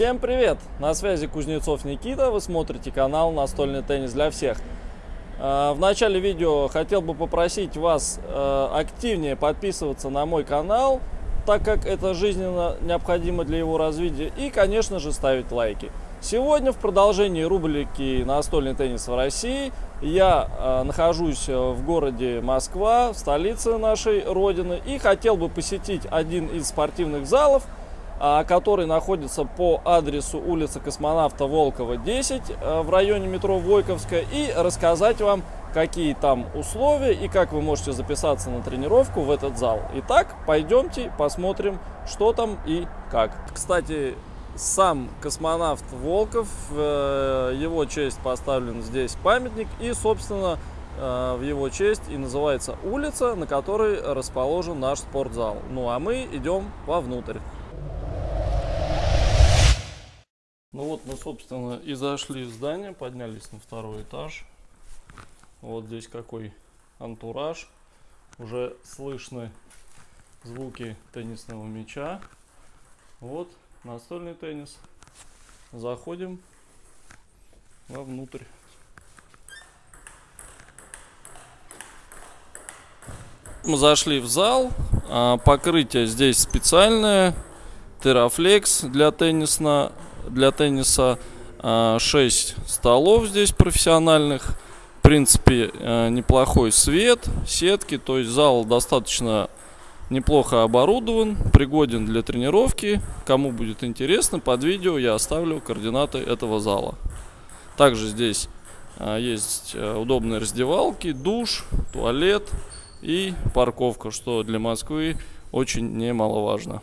Всем привет! На связи Кузнецов Никита, вы смотрите канал «Настольный теннис для всех». А, в начале видео хотел бы попросить вас э, активнее подписываться на мой канал, так как это жизненно необходимо для его развития, и, конечно же, ставить лайки. Сегодня в продолжении рубрики «Настольный теннис в России» я э, нахожусь в городе Москва, в столице нашей родины, и хотел бы посетить один из спортивных залов – а, который находится по адресу улица Космонавта Волкова, 10 э, в районе метро Войковская и рассказать вам, какие там условия и как вы можете записаться на тренировку в этот зал. Итак, пойдемте посмотрим, что там и как. Кстати, сам космонавт Волков, э, его честь поставлен здесь памятник и, собственно, э, в его честь и называется улица, на которой расположен наш спортзал. Ну а мы идем вовнутрь. Ну вот мы, собственно, и зашли в здание, поднялись на второй этаж. Вот здесь какой антураж. Уже слышны звуки теннисного мяча. Вот настольный теннис. Заходим вовнутрь. Мы зашли в зал. А, покрытие здесь специальное. Терафлекс для тенниса для тенниса 6 а, столов здесь профессиональных. В принципе, э, неплохой свет, сетки, то есть зал достаточно неплохо оборудован, пригоден для тренировки. Кому будет интересно, под видео я оставлю координаты этого зала. Также здесь а, есть э, удобные раздевалки, душ, туалет и парковка, что для Москвы очень немаловажно.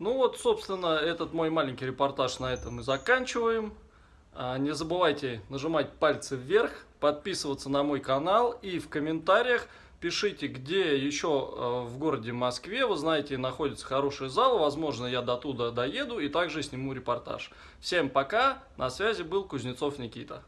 Ну вот, собственно, этот мой маленький репортаж на этом и заканчиваем. А, не забывайте нажимать пальцы вверх, подписываться на мой канал и в комментариях пишите, где еще а, в городе Москве, вы знаете, находится хороший зал, возможно, я до туда доеду и также сниму репортаж. Всем пока, на связи был Кузнецов Никита.